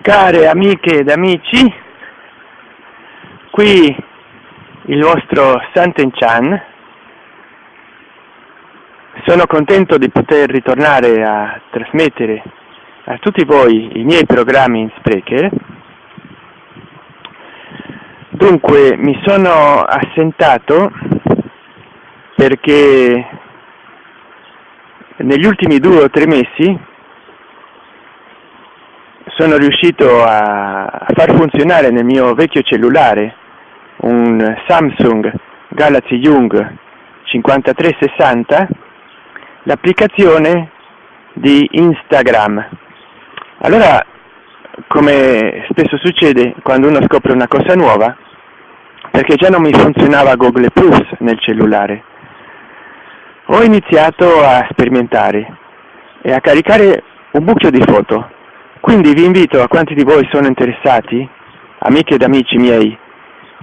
Care amiche ed amici, qui il vostro Santen Chan. Sono contento di poter ritornare a trasmettere a tutti voi i miei programmi in Sprecher. Dunque mi sono assentato perché negli ultimi due o tre mesi sono riuscito a far funzionare nel mio vecchio cellulare un Samsung Galaxy Young 5360 l'applicazione di Instagram. Allora, come spesso succede quando uno scopre una cosa nuova, perché già non mi funzionava Google Plus nel cellulare, ho iniziato a sperimentare e a caricare un bucchio di foto quindi vi invito a quanti di voi sono interessati, amiche ed amici miei,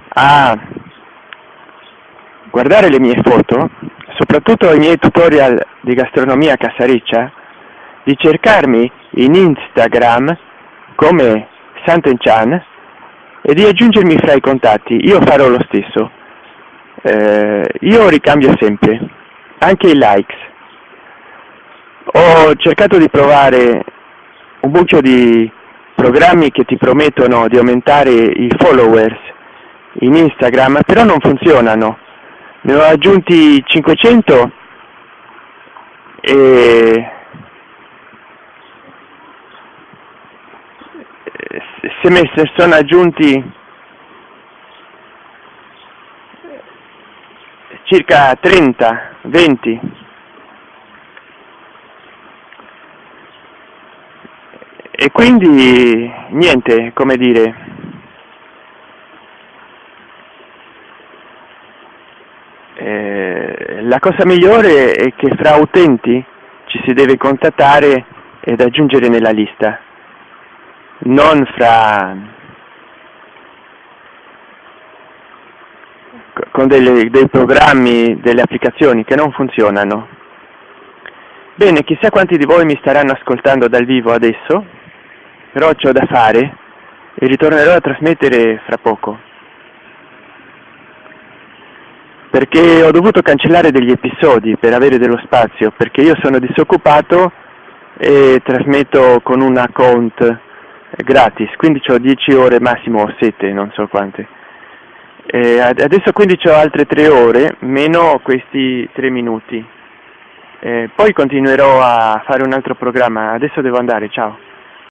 a guardare le mie foto, soprattutto i miei tutorial di gastronomia casariccia, di cercarmi in Instagram come Santenchan e di aggiungermi fra i contatti. Io farò lo stesso. Eh, io ricambio sempre, anche i likes. Ho cercato di provare un bucchio di programmi che ti promettono di aumentare i followers in Instagram, però non funzionano. Ne ho aggiunti 500 e se me ne sono aggiunti circa 30, 20 E quindi niente, come dire, eh, la cosa migliore è che fra utenti ci si deve contattare ed aggiungere nella lista, non fra con delle, dei programmi, delle applicazioni che non funzionano. Bene, chissà quanti di voi mi staranno ascoltando dal vivo adesso, però ho da fare e ritornerò a trasmettere fra poco. Perché ho dovuto cancellare degli episodi per avere dello spazio, perché io sono disoccupato e trasmetto con un account gratis, quindi ho 10 ore massimo o 7, non so quante. E adesso quindi ho altre 3 ore, meno questi 3 minuti. E poi continuerò a fare un altro programma, adesso devo andare, ciao.